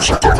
Shut up.